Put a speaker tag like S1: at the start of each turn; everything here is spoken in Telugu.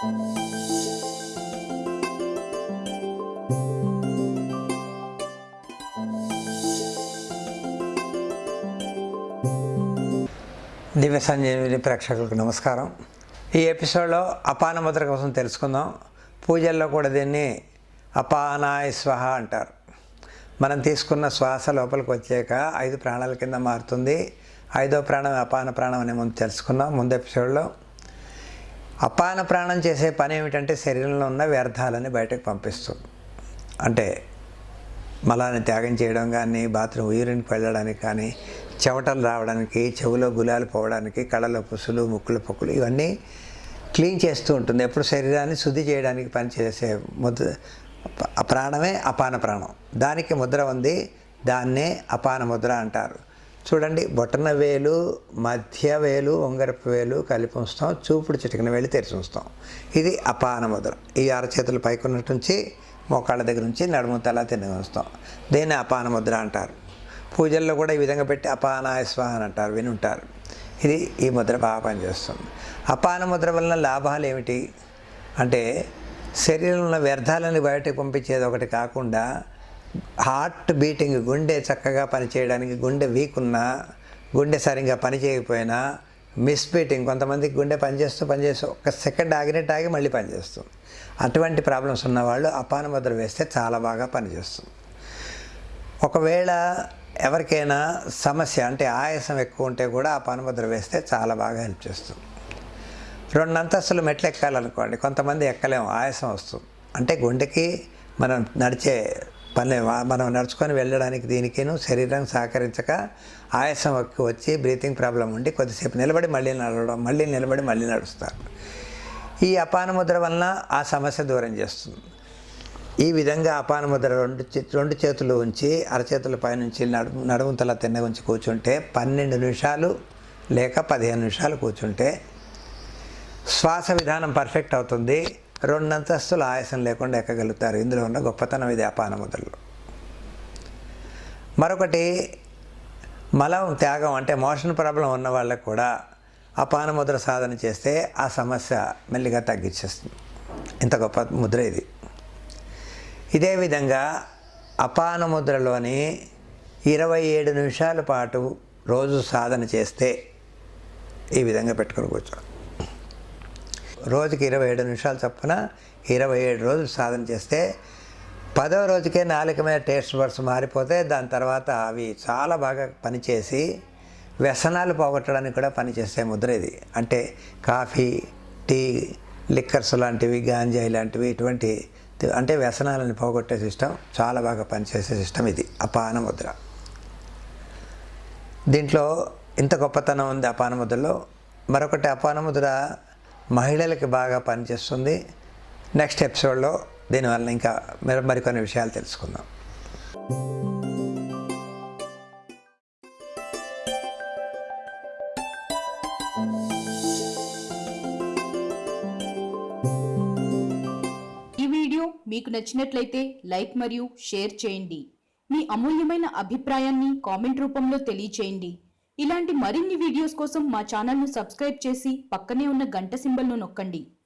S1: దివ్య సంజీవిని ప్రేక్షకులకు నమస్కారం. ఈ ఎపిసోడ్లో అపాన ముద్ర కోసం తెలుసుకుందాం. పూజల్లో కూడా దీన్ని అపానాయ స్వహ అంటారు. మనం తీసుకున్న శ్వాస లోపలికి వచ్చాక ఐదు ప్రాణాల కింద మారుతుంది. ఐదో ప్రాణం అపాన ప్రాణం అనే ముందు తెలుసుకున్నాం ముందు ఎపిసోడ్లో అపాన ప్రాణం చేసే పని ఏమిటంటే శరీరంలో ఉన్న వ్యర్థాలని బయటకు పంపిస్తుంది అంటే మలాన్ని త్యాగం చేయడం కానీ బాత్రూమ్ యూరిన్కి వెళ్ళడానికి కానీ చెవటలు రావడానికి చెవులో గులాలు పోవడానికి కళ్ళలో పుసులు ముక్కుల పొక్కులు ఇవన్నీ క్లీన్ చేస్తూ ఉంటుంది. ఎప్పుడు శరీరాన్ని శుద్ధి చేయడానికి పనిచేసే ముద్ర ప్రాణమే అపాన ప్రాణం. దానికి ముద్ర ఉంది దాన్నే అపాన ముద్ర అంటారు. చూడండి బొటన వేలు మధ్య వేలు ఉంగరపు వేలు కలిపి ఉంచుతాం చూపుడు చిటికిన వేలు తెరిచి ఉంచుతాం. ఇది అపాన ముద్ర. ఈ అరచేతులు పైకున్నట్టు నుంచి మోకాళ్ళ దగ్గర నుంచి నడుము తల తిన్న ఉంచుతాం. దీన్ని అపాన ముద్ర అంటారు. పూజల్లో కూడా ఈ విధంగా పెట్టి అపాన అని అంటారు వినుంటారు. ఇది ఈ ముద్ర బాగా పనిచేస్తుంది. అపాన ముద్ర వలన లాభాలు ఏమిటి? అంటే శరీరంలో ఉన్న వ్యర్థాలను బయటకు పంపించేది ఒకటి కాకుండా హార్ట్ బీటింగ్ గుండె చక్కగా పనిచేయడానికి గుండె వీక్ ఉన్నా గుండె సరిగ్గా పనిచేయకపోయినా మిస్ బీటింగ్ కొంతమందికి గుండె పనిచేస్తూ పనిచేస్తూ ఒక సెకండ్ ఆగినట్టు ఆగి మళ్ళీ పనిచేస్తుంది. అటువంటి ప్రాబ్లమ్స్ ఉన్నవాళ్ళు అపాన ముద్ర వేస్తే చాలా బాగా పనిచేస్తుంది. ఒకవేళ ఎవరికైనా సమస్య అంటే ఆయాసం ఎక్కువ ఉంటే కూడా ఆ పనిముద్ర వేస్తే చాలా బాగా హెల్ప్ చేస్తుంది. రెండు అంతస్తులు మెట్లు ఎక్కాలనుకోండి కొంతమంది ఎక్కలేము ఆయాసం వస్తుంది. అంటే గుండెకి మనం నడిచే పని మనం నడుచుకొని వెళ్ళడానికి దీనికిను శరీరం సహకరించక ఆయాసం వచ్చి బ్రీతింగ్ ప్రాబ్లం ఉండి కొద్దిసేపు నిలబడి మళ్ళీ నడవడం మళ్ళీ నిలబడి మళ్ళీ నడుస్తారు. ఈ అపానముద్ర వలన ఆ సమస్య దూరం చేస్తుంది. ఈ విధంగా అపానముద్ర రెండు చే- రెండు చేతులు ఉంచి అరచేతుల పైనుంచి నడుము నడుముతల తిన్న ఉంచి కూర్చుంటే పన్నెండు నిమిషాలు లేక పదిహేను నిమిషాలు కూర్చుంటే శ్వాస విధానం పర్ఫెక్ట్ అవుతుంది. రెండు అంతస్తులు ఆయాసం లేకుండా ఎక్కగలుగుతారు. ఇందులో ఉన్న గొప్పతనం ఇది అపాన ముద్రలో మరొకటి మలం త్యాగం అంటే మోషన్ ప్రాబ్లం ఉన్న వాళ్ళకు కూడా అపాన ముద్ర సాధన చేస్తే ఆ సమస్య మెల్లిగా తగ్గించేస్తుంది. ఇంత గొప్ప ముద్ర ఇది. ఇదే విధంగా అపాన ముద్రలోని ఇరవై ఏడు నిమిషాల పాటు రోజు సాధన చేస్తే ఈ విధంగా పెట్టుకొని కూర్చోండి. రోజుకి ఇరవై ఏడు నిమిషాలు చొప్పున ఇరవై ఏడు రోజులు సాధన చేస్తే పదవ రోజుకే నాలుక మీద టేస్ట్ బర్డ్స్ మారిపోతే దాని తర్వాత అవి చాలా బాగా పనిచేసి వ్యసనాలు పోగొట్టడానికి కూడా పనిచేసే ముద్ర ఇది. అంటే కాఫీ టీ లిక్కర్స్ లాంటివి గాంజా ఇలాంటివి ఇటువంటి అంటే వ్యసనాలను పోగొట్టే సిస్టమ్ చాలా బాగా పనిచేసే సిస్టమ్ ఇది అపాన ముద్ర. దీంట్లో ఇంత గొప్పతనం ఉంది అపాన ముద్రలో. మరొకటి అపాన ముద్ర మహిళలకి బాగా పనిచేస్తుంది. నెక్స్ట్ ఎపిసోడ్లో దీనివల్ల ఇంకా మరి మరికొన్ని విషయాలు తెలుసుకుందాం.
S2: ఈ వీడియో మీకు నచ్చినట్లయితే లైక్ మరియు షేర్ చేయండి. మీ అమూల్యమైన అభిప్రాయాన్ని కామెంట్ రూపంలో తెలియచేయండి. ఇలాంటి మరిన్ని వీడియోస్ కోసం మా ఛానల్ను సబ్స్క్రైబ్ చేసి పక్కనే ఉన్న గంట సింబల్ను నొక్కండి.